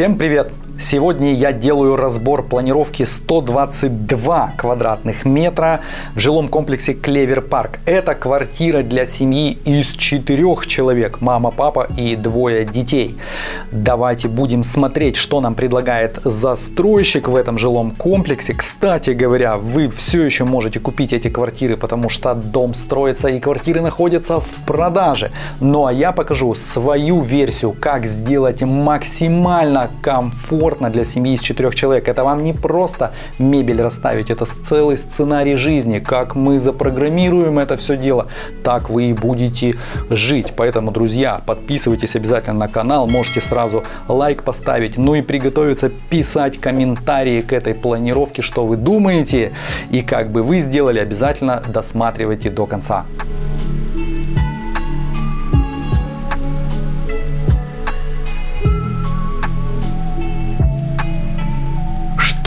Всем привет! Сегодня я делаю разбор планировки 122 квадратных метра в жилом комплексе Клевер Парк. Это квартира для семьи из четырех человек, мама, папа и двое детей. Давайте будем смотреть, что нам предлагает застройщик в этом жилом комплексе. Кстати говоря, вы все еще можете купить эти квартиры, потому что дом строится и квартиры находятся в продаже. Ну а я покажу свою версию, как сделать максимально комфортно комфортно для семьи из четырех человек. Это вам не просто мебель расставить, это целый сценарий жизни. Как мы запрограммируем это все дело, так вы и будете жить. Поэтому, друзья, подписывайтесь обязательно на канал, можете сразу лайк поставить, ну и приготовиться писать комментарии к этой планировке, что вы думаете и как бы вы сделали, обязательно досматривайте до конца.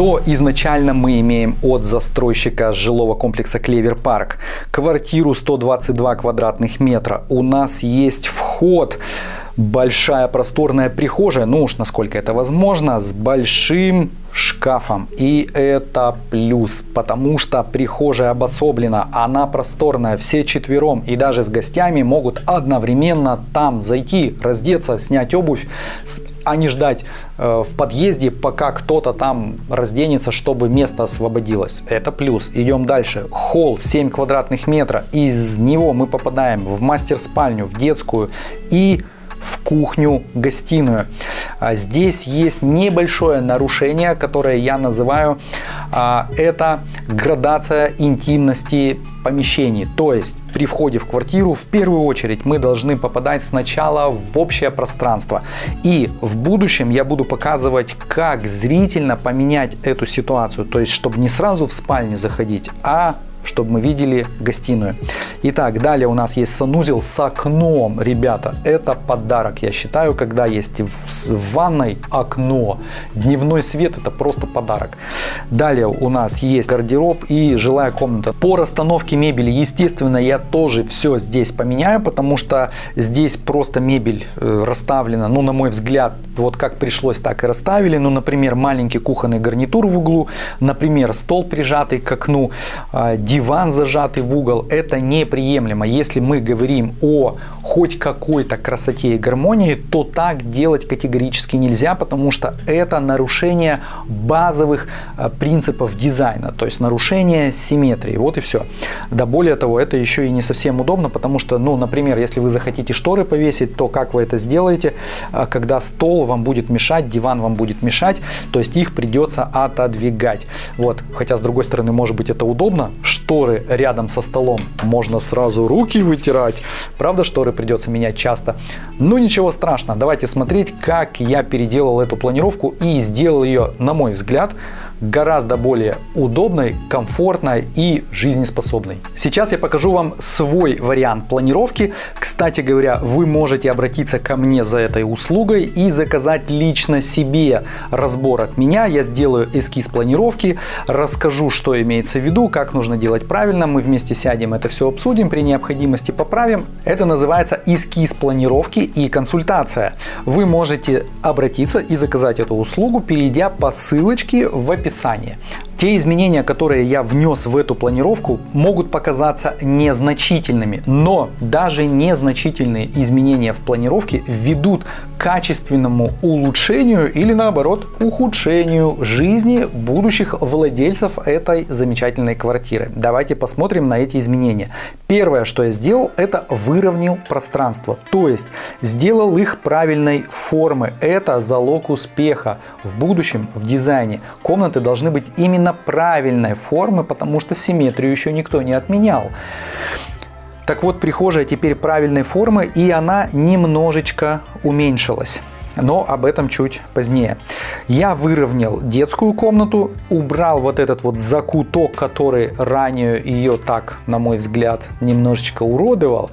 Что изначально мы имеем от застройщика жилого комплекса Клевер Парк? Квартиру 122 квадратных метра. У нас есть вход большая просторная прихожая, ну уж насколько это возможно, с большим шкафом. И это плюс, потому что прихожая обособлена, она просторная, все четвером и даже с гостями могут одновременно там зайти, раздеться, снять обувь, а не ждать э, в подъезде, пока кто-то там разденется, чтобы место освободилось. Это плюс. Идем дальше. Холл 7 квадратных метров. Из него мы попадаем в мастер-спальню, в детскую и в кухню-гостиную. А здесь есть небольшое нарушение, которое я называю а, это градация интимности помещений. То есть при входе в квартиру в первую очередь мы должны попадать сначала в общее пространство. И в будущем я буду показывать, как зрительно поменять эту ситуацию. То есть, чтобы не сразу в спальне заходить, а чтобы мы видели гостиную. Итак, далее у нас есть санузел с окном, ребята. Это подарок, я считаю, когда есть в ванной окно. Дневной свет это просто подарок. Далее у нас есть гардероб и жилая комната. По расстановке мебели, естественно, я тоже все здесь поменяю, потому что здесь просто мебель э, расставлена, ну, на мой взгляд, вот как пришлось, так и расставили. Ну, например, маленький кухонный гарнитур в углу, например, стол прижатый к окну, а, диван зажатый в угол, это неприемлемо. Если мы говорим о хоть какой-то красоте и гармонии, то так делать категорически нельзя, потому что это нарушение базовых э, принципов дизайна, то есть нарушение симметрии. Вот и все. Да более того, это еще и не совсем удобно, потому что, ну, например, если вы захотите шторы повесить, то как вы это сделаете, э, когда стол вам будет мешать, диван вам будет мешать, то есть их придется отодвигать. Вот, хотя с другой стороны, может быть это удобно, шторы рядом со столом, можно сразу руки вытирать. Правда, шторы придется менять часто. Ну ничего страшного, давайте смотреть, как я переделал эту планировку и сделал ее, на мой взгляд, гораздо более удобной, комфортной и жизнеспособной. Сейчас я покажу вам свой вариант планировки. Кстати говоря, вы можете обратиться ко мне за этой услугой и заказать лично себе разбор от меня. Я сделаю эскиз планировки, расскажу, что имеется в виду, как нужно делать правильно. Мы вместе сядем, это все обсудим, при необходимости поправим. Это называется эскиз планировки и консультация. Вы можете обратиться и заказать эту услугу, перейдя по ссылочке в описании описании. Те изменения, которые я внес в эту планировку, могут показаться незначительными, но даже незначительные изменения в планировке ведут к качественному улучшению или наоборот ухудшению жизни будущих владельцев этой замечательной квартиры. Давайте посмотрим на эти изменения. Первое, что я сделал, это выровнял пространство, то есть сделал их правильной формы. Это залог успеха в будущем в дизайне. Комнаты должны быть именно правильной формы, потому что симметрию еще никто не отменял. Так вот, прихожая теперь правильной формы, и она немножечко уменьшилась. Но об этом чуть позднее. Я выровнял детскую комнату, убрал вот этот вот закуток, который ранее ее так, на мой взгляд, немножечко уродовал.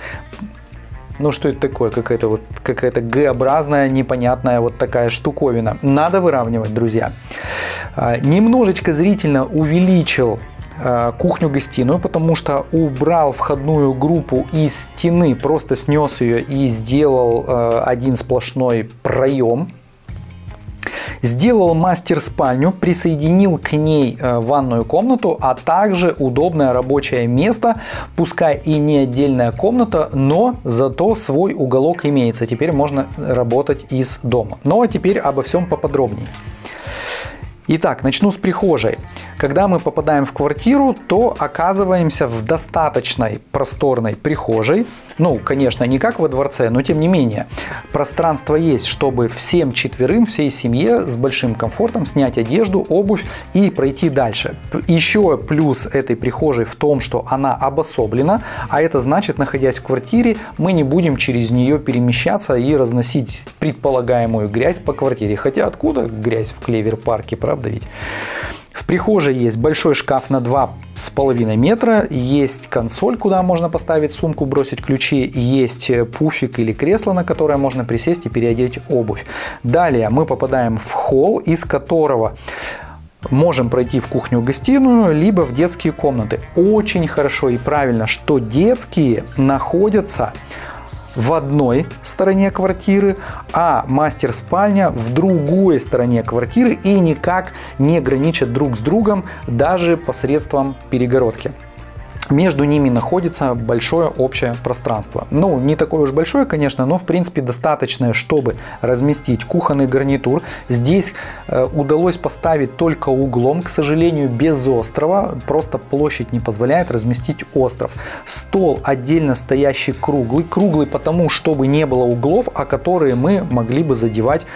Ну что это такое? Какая-то вот какая-то Г-образная, непонятная вот такая штуковина. Надо выравнивать, друзья. А, немножечко зрительно увеличил а, кухню-гостиную, потому что убрал входную группу из стены, просто снес ее и сделал а, один сплошной проем Сделал мастер спальню, присоединил к ней ванную комнату, а также удобное рабочее место, пускай и не отдельная комната, но зато свой уголок имеется. Теперь можно работать из дома. Ну а теперь обо всем поподробнее. Итак, начну с прихожей. Когда мы попадаем в квартиру, то оказываемся в достаточной просторной прихожей. Ну, конечно, не как во дворце, но тем не менее. Пространство есть, чтобы всем четверым, всей семье с большим комфортом снять одежду, обувь и пройти дальше. Еще плюс этой прихожей в том, что она обособлена, а это значит, находясь в квартире, мы не будем через нее перемещаться и разносить предполагаемую грязь по квартире. Хотя откуда грязь в клевер-парке, правда ведь? В прихожей есть большой шкаф на 2,5 метра, есть консоль, куда можно поставить сумку, бросить ключи, есть пуфик или кресло, на которое можно присесть и переодеть обувь. Далее мы попадаем в холл, из которого можем пройти в кухню-гостиную, либо в детские комнаты. Очень хорошо и правильно, что детские находятся в одной стороне квартиры, а мастер-спальня в другой стороне квартиры и никак не граничат друг с другом даже посредством перегородки между ними находится большое общее пространство. Ну, не такое уж большое, конечно, но в принципе достаточное, чтобы разместить кухонный гарнитур. Здесь э, удалось поставить только углом, к сожалению, без острова. Просто площадь не позволяет разместить остров. Стол отдельно стоящий круглый. Круглый потому, чтобы не было углов, а которые мы могли бы задевать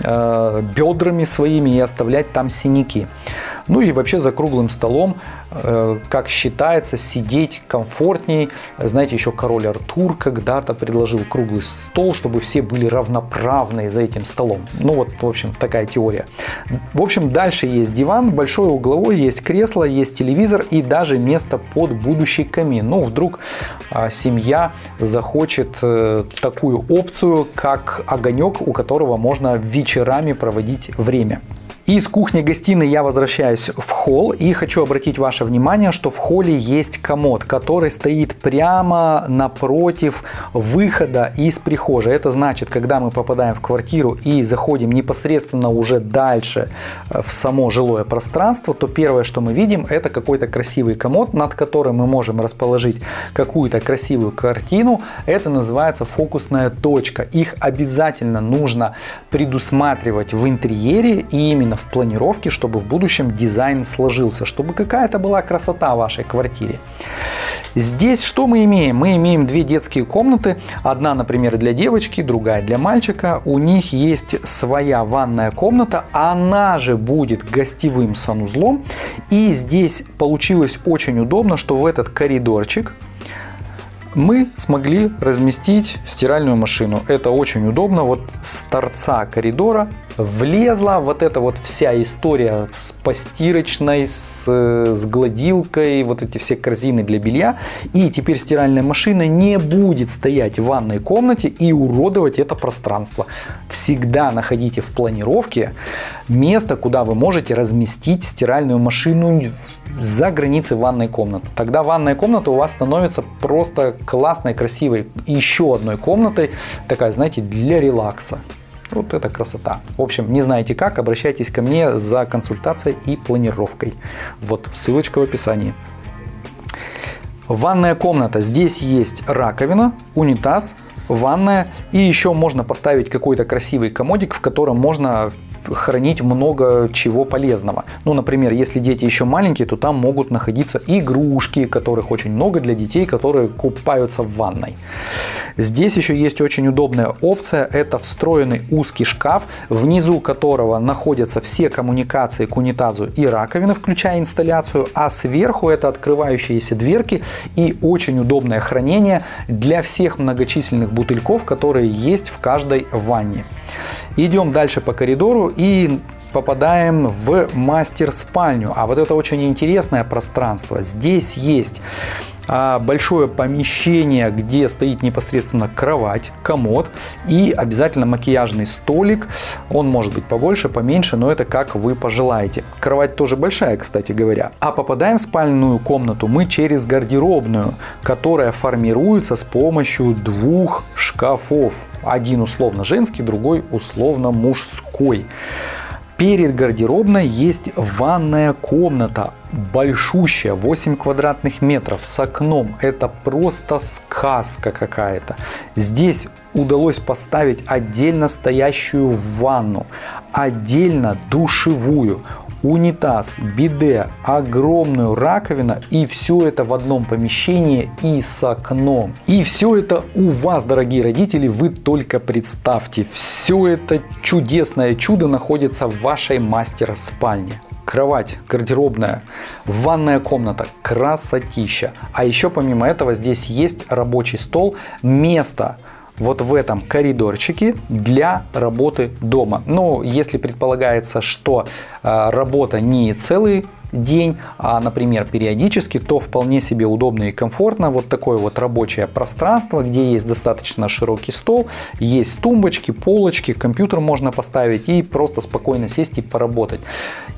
э, бедрами своими и оставлять там синяки. Ну и вообще за круглым столом, э, как считается, сидеть комфортней. Знаете, еще король Артур когда-то предложил круглый стол, чтобы все были равноправные за этим столом. Ну вот, в общем, такая теория. В общем, дальше есть диван, большой угловой, есть кресло, есть телевизор и даже место под будущий камин. Ну, вдруг а, семья захочет э, такую опцию, как огонек, у которого можно вечерами проводить время. Из кухни-гостиной я возвращаюсь в холл и хочу обратить ваше внимание, что в холле есть комод, который стоит прямо напротив выхода из прихожей. Это значит, когда мы попадаем в квартиру и заходим непосредственно уже дальше э, в само жилое пространство, то первое, что мы видим, это какой-то красивый комод, над которым мы можем расположить какую-то красивую картину. Это называется фокусная точка. Их обязательно нужно предусматривать в интерьере и именно в планировке, чтобы в будущем дизайн сложился, чтобы какая-то была красота в вашей квартире. Здесь что мы имеем? Мы имеем две детские комнаты. Одна, например, для девочки, другая для мальчика. У них есть своя ванная комната. Она же будет гостевым санузлом. И здесь получилось очень удобно, что в этот коридорчик мы смогли разместить стиральную машину. Это очень удобно. Вот с торца коридора влезла вот эта вот вся история с постирочной, с, с гладилкой, вот эти все корзины для белья. И теперь стиральная машина не будет стоять в ванной комнате и уродовать это пространство. Всегда находите в планировке место, куда вы можете разместить стиральную машину за границей ванной комнаты. Тогда ванная комната у вас становится просто классной, красивой еще одной комнатой, такая, знаете, для релакса. Вот это красота. В общем, не знаете как, обращайтесь ко мне за консультацией и планировкой. Вот ссылочка в описании. Ванная комната. Здесь есть раковина, унитаз, ванная и еще можно поставить какой-то красивый комодик, в котором можно хранить много чего полезного. Ну, например, если дети еще маленькие, то там могут находиться игрушки, которых очень много для детей, которые купаются в ванной. Здесь еще есть очень удобная опция, это встроенный узкий шкаф, внизу которого находятся все коммуникации к унитазу и раковины, включая инсталляцию, а сверху это открывающиеся дверки и очень удобное хранение для всех многочисленных бутыльков, которые есть в каждой ванне. Идем дальше по коридору и попадаем в мастер-спальню. А вот это очень интересное пространство. Здесь есть большое помещение, где стоит непосредственно кровать, комод и обязательно макияжный столик. Он может быть побольше, поменьше, но это как вы пожелаете. Кровать тоже большая, кстати говоря. А попадаем в спальную комнату мы через гардеробную, которая формируется с помощью двух шкафов. Один условно женский, другой условно мужской. Перед гардеробной есть ванная комната, большущая, 8 квадратных метров с окном. Это просто сказка какая-то. Здесь удалось поставить отдельно стоящую ванну, отдельно душевую, унитаз, биде, огромную раковину и все это в одном помещении и с окном. И все это у вас, дорогие родители, вы только представьте. Все это чудесное чудо находится в вашей мастер-спальне кровать, гардеробная, ванная комната, красотища. А еще помимо этого здесь есть рабочий стол, место вот в этом коридорчике для работы дома. Но если предполагается, что э, работа не целый день, а, например, периодически, то вполне себе удобно и комфортно. Вот такое вот рабочее пространство, где есть достаточно широкий стол, есть тумбочки, полочки, компьютер можно поставить и просто спокойно сесть и поработать.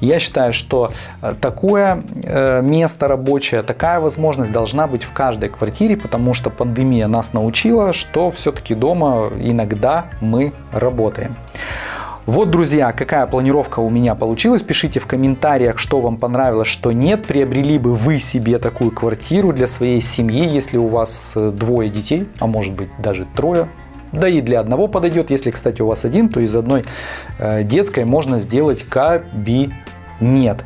Я считаю, что э, такое э, место рабочее, такая возможность должна быть в каждой квартире, потому что пандемия нас научила, что все-таки дома иногда мы работаем. Вот, друзья, какая планировка у меня получилась. Пишите в комментариях, что вам понравилось, что нет. Приобрели бы вы себе такую квартиру для своей семьи, если у вас э, двое детей, а может быть даже трое. Да и для одного подойдет. Если, кстати, у вас один, то из одной э, детской можно сделать кабинет нет.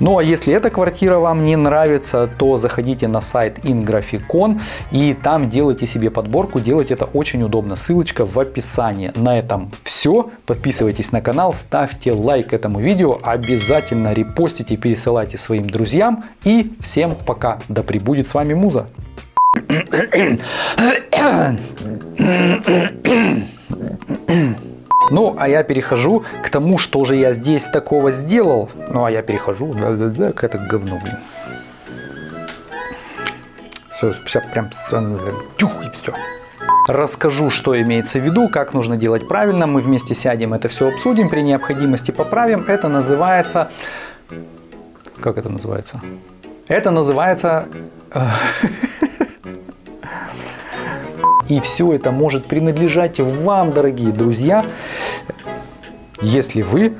Ну а если эта квартира вам не нравится, то заходите на сайт Ingraficon и там делайте себе подборку. Делать это очень удобно. Ссылочка в описании. На этом все. Подписывайтесь на канал, ставьте лайк этому видео, обязательно репостите, пересылайте своим друзьям. И всем пока. Да пребудет с вами Муза. Ну, а я перехожу к тому, что же я здесь такого сделал. Ну, а я перехожу да, да, да, к это говно, блин. Все, все прям тюх и все. Расскажу, что имеется в виду, как нужно делать правильно. Мы вместе сядем, это все обсудим, при необходимости поправим. Это называется... Как это называется? Это называется... И все это может принадлежать вам, дорогие друзья, если вы